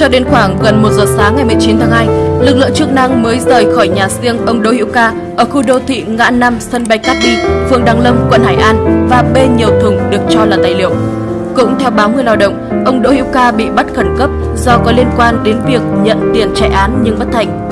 Cho đến khoảng gần 1 giờ sáng ngày 19 tháng 2, lực lượng chức năng mới rời khỏi nhà riêng ông Đỗ Hữu Ca ở khu đô thị ngã năm sân bay Cát Bi, phường Đăng Lâm, quận Hải An và bê nhiều thùng được cho là tài liệu. Cũng theo báo Người Lao động, ông Đỗ Hữu Ca bị bắt khẩn cấp do có liên quan đến việc nhận tiền chạy án nhưng bất thành.